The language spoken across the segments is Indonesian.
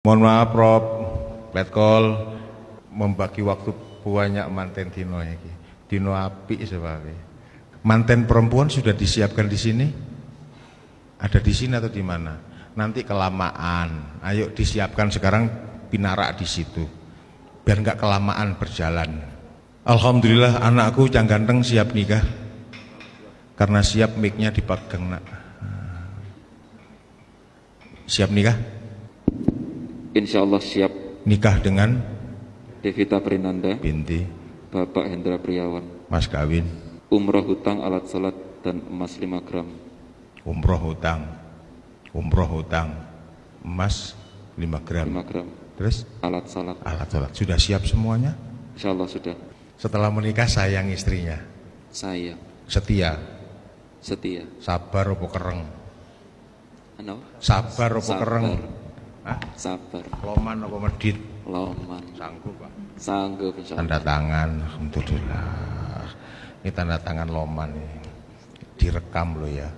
Mohon maaf Rob, Letkol membagi waktu banyak manten Dino iki. Dino api sebabnya. Manten perempuan sudah disiapkan di sini? Ada di sini atau di mana? Nanti kelamaan. Ayo disiapkan sekarang pinarak di situ. Biar nggak kelamaan berjalan. Alhamdulillah anakku yang ganteng siap nikah. Karena siap mic-nya dipegang nak. Siap nikah? Insya Allah siap Nikah dengan Devita Prinanda, binti Bapak Hendra Priawan. mas kawin Umroh hutang, alat salat, dan emas 5 gram. umroh hutang umroh hutang emas 5 gram 5 gram. terus Alat salat. alat sholat sudah siap semuanya Insya Allah sudah. setelah menikah sayang istrinya Saya setia setia. sabar opo kereng Ano? sabar opo Sabar. kereng Hah? Sabar. loman opo medit Loman. sanggup pak Sanggup insya tanda tangan alhamdulillah ini tanda tangan loman ini direkam lo ya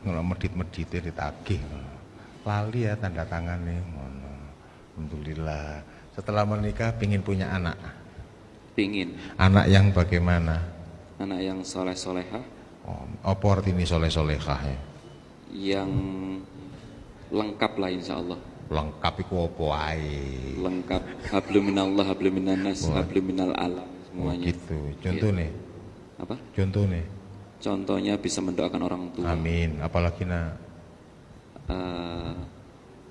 kalau medit-meditnya ditagih lali ya tanda tangan nih Ngono. alhamdulillah setelah menikah pingin punya anak Pingin. anak yang bagaimana Anak yang soleh-soleha. oh, apa artinya soleh solehah ya Yang lengkap lah insya Allah. Lengkap iku apa ae Lengkap. Habluminallah, habluminanas, habluminal alam. Semuanya. gitu contoh nih Apa? contoh nih Contohnya bisa mendoakan orang tua. amin apalagi nak Eh,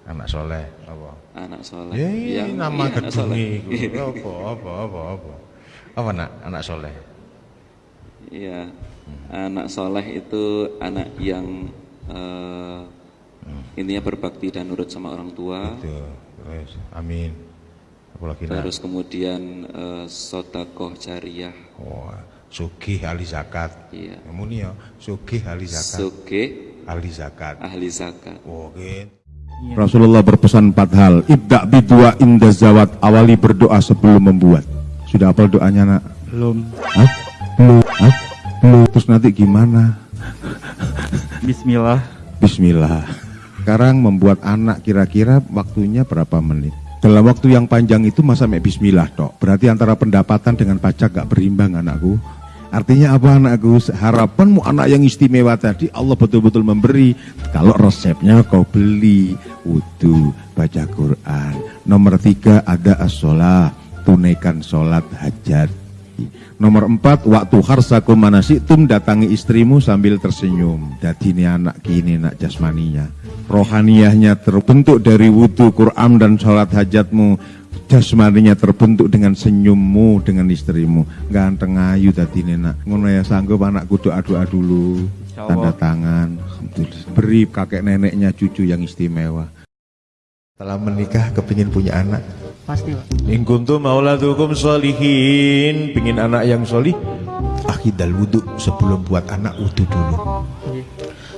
anak soleh apa anak soleh. Ya, iya, Yang- nama iya, anak gedung soleh. iku. Apa, apa, apa, apa. Apa nak, anak soleh? Iya, anak soleh itu anak yang eh, intinya berbakti dan nurut sama orang tua. Terus, amin. Apalagi nak, Terus kemudian eh, sodakoh jariah. oh, sugih ahli zakat. Iya. Muni ya, sugih ahli zakat. Suge ahli zakat. ahli zakat. Oh, gitu. Rasulullah berpesan empat hal. Ibda bidua inda zawat. Awali berdoa sebelum membuat. Sudah apa doanya nak? Belum. Hah? Belum. Hah? Belum. Terus nanti gimana? Bismillah. Bismillah. Sekarang membuat anak kira-kira waktunya berapa menit? Dalam waktu yang panjang itu masa mek bismillah tok. Berarti antara pendapatan dengan pajak gak berimbang anakku. Artinya apa anakku? Harapanmu anak yang istimewa tadi Allah betul-betul memberi. Kalau resepnya kau beli, wudhu, baca Quran. Nomor tiga ada as-sholah, tunaikan sholat hajat. Nomor empat, waktu harsakum manasitum datangi istrimu sambil tersenyum. Jadi ini anak kini nak jasmaninya. Rohaniyahnya terbentuk dari wudhu, Quran dan sholat hajatmu. Jasmaninya terbentuk dengan senyummu dengan istrimu. Ganteng ayu tadi ini nak. Ngono ya sanggup anakku doa-doa dulu. Tanda Allah. tangan. Alhamdulillah. Beri kakek neneknya cucu yang istimewa. Setelah menikah, kepingin punya anak. Pasti, Pak. In kuntum mauladukum solihin. Pingin anak yang solih. Akidal wudhu sebelum buat anak wudhu dulu. Iya.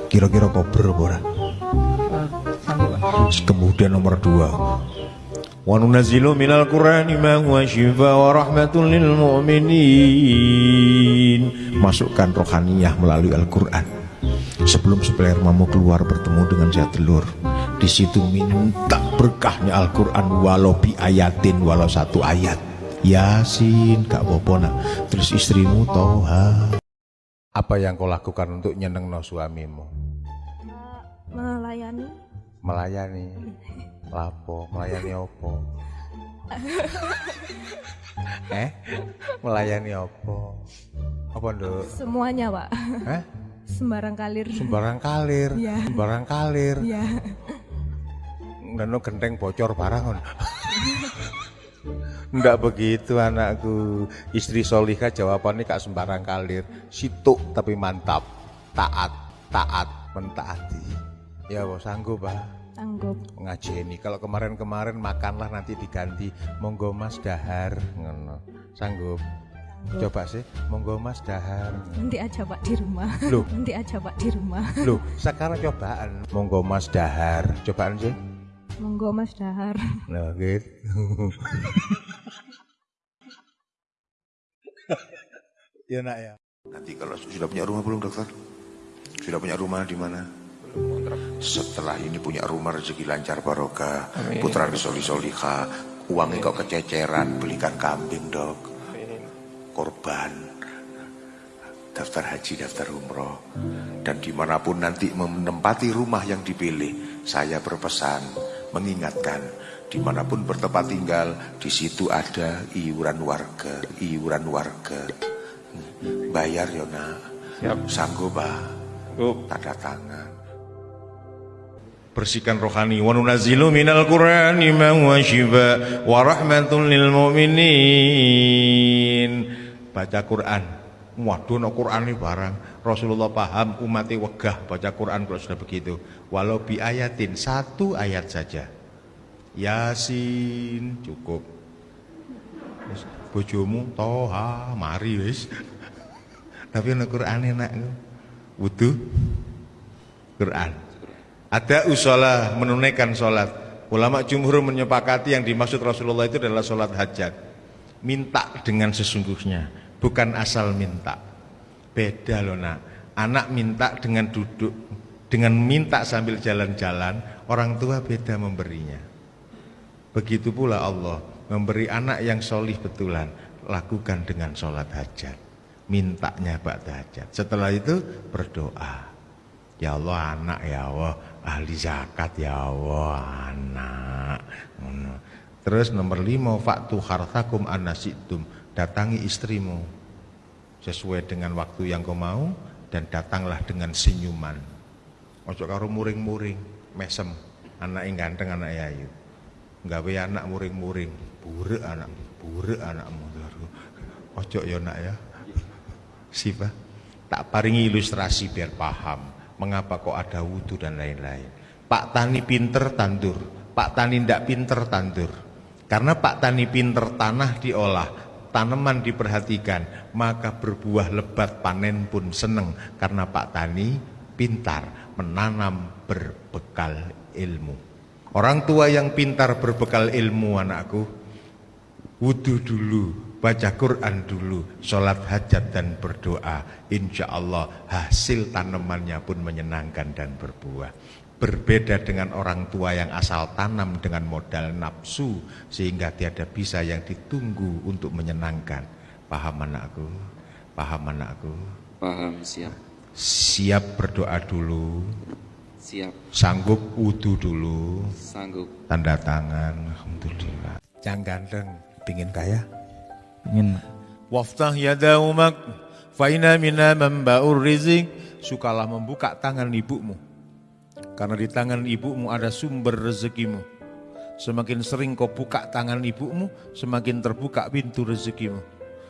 Kira-kira kober apa ora? Eh. Kemudian nomor dua qur'ani ma huwa shifa wa rahmatun lil mu'minin Masukkan rohaniyah melalui Al-Quran Sebelum spermamu keluar bertemu dengan saya telur di situ minta berkahnya Al-Quran walau bi ayatin walau satu ayat. Yasin kak Bopo nak. Terus istrimu Toha apa yang kau lakukan untuk nyeneng no suamimu melayani. Melayani? Lapo? Melayani opo? Eh? Melayani opo? Apa nduk? Semuanya pak. Eh? Sembarang kalir. Sembarang kalir? Iya. sembarang kalir? Ya Neno genteng bocor barang kon. Ndak begitu anakku. Istri Solika jawabannya kak sembarang kalir. Situk tapi mantap. Taat, taat, mentaati. Ya bos sanggup bah sanggup. Ngajeni. Kalau kemarin-kemarin makanlah nanti diganti. Monggo mas dahar. Ngono. Sanggup. Coba sih. Monggo mas dahar. Nanti aja pak di rumah. Loh. nanti aja pak di rumah. Loh sekarang cobaan. Monggo mas dahar. Cobaan sih monggo mas dahar. Nah gitu. Ya nak ya. Nanti kalau sudah punya rumah belum dokter? Sudah punya rumah di mana? Setelah ini punya rumah rezeki lancar barokah, putra soli solika, uangnya kok kececeran, belikan kambing dok, korban, daftar haji, daftar umroh, dan di mana pun nanti menempati rumah yang dipilih, saya berpesan mengingatkan di mana pun bertempat tinggal, di situ ada iuran warga, iuran warga, bayar yona, sanggup bah, tanda tangan. bersihkan rohani. Wa nunazzilu minal qur'ani ma huwa shifa wa rahmatun lil mu'minin. Baca Quran waduh no Quran ini barang. Rasulullah paham umatnya wegah baca Quran kalau sudah begitu. Walau bi ayatin satu ayat saja. Yasin cukup. Bojomu toha mari wis. Tapi no Quran enak wudu. Quran. Ada usola menunaikan sholat. Ulama jumhur menyepakati yang dimaksud Rasulullah itu adalah sholat hajat. Minta dengan sesungguhnya, bukan asal minta. Beda loh nak. Anak minta dengan duduk, dengan minta sambil jalan-jalan, orang tua beda memberinya. Begitu pula Allah memberi anak yang solih betulan, lakukan dengan sholat hajat. Mintanya ba'da hajat. Setelah itu berdoa. Ya Allah anak ya Allah ahli zakat ya Allah anak terus nomor lima faktu hartakum anasitum datangi istrimu sesuai dengan waktu yang kau mau dan datanglah dengan senyuman. Ojo karo muring-muring mesem anak yang ganteng anak ayu. Gawe anak muring-muring buruk anak buruk anakmu ojo ya nak ya. Siapa tak paringi ilustrasi biar paham mengapa kok ada wudhu dan lain-lain. Pak Tani pinter tandur, Pak Tani tidak pinter tandur. Karena Pak Tani pinter tanah diolah, tanaman diperhatikan, maka berbuah lebat panen pun seneng. Karena Pak Tani pintar menanam berbekal ilmu. Orang tua yang pintar berbekal ilmu anakku, wudhu dulu, baca Quran dulu, sholat hajat dan berdoa. Insya Allah hasil tanamannya pun menyenangkan dan berbuah. Berbeda dengan orang tua yang asal tanam dengan modal nafsu sehingga tiada bisa yang ditunggu untuk menyenangkan. Paham anakku? Paham anakku? Paham, siap. Siap berdoa dulu. Siap. Sanggup wudhu dulu. Sanggup. Tanda tangan. Alhamdulillah. Jangan ganteng, pingin kaya. Ingin Waftah yadaumak Faina mina memba'ur rizik Sukalah membuka tangan ibumu Karena di tangan ibumu ada sumber rezekimu. Semakin sering kau buka tangan ibumu Semakin terbuka pintu rezekimu.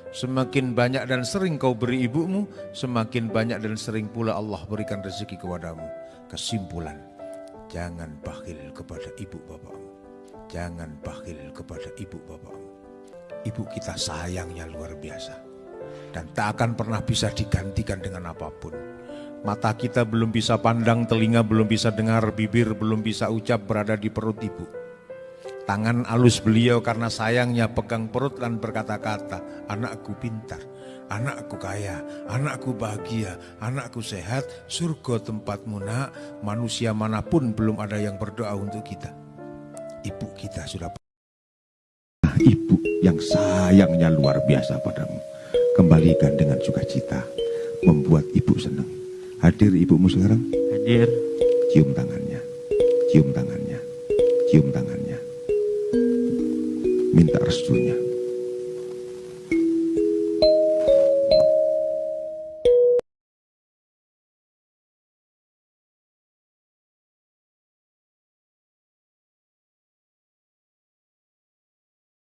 Semakin banyak dan sering kau beri ibumu Semakin banyak dan sering pula Allah berikan rezeki kepadamu. Kesimpulan Jangan bakhil kepada ibu bapakmu Jangan bakhil kepada ibu bapakmu ibu kita sayangnya luar biasa. Dan tak akan pernah bisa digantikan dengan apa pun. Mata kita belum bisa pandang, telinga belum bisa dengar, bibir belum bisa ucap berada di perut ibu. Tangan alus beliau karena sayangnya pegang perut dan berkata-kata, anakku pintar, anakku kaya, anakku bahagia, anakku sehat, surga tempatmu nak, manusia mana pun belum ada yang berdoa untuk kita. Ibu kita sudah ibu yang sayangnya luar biasa padamu. Kembalikan dengan sukacita, membuat ibu senang. Hadir ibumu sekarang? hadir. Cium tangannya, cium tangannya, cium tangannya. Minta restunya.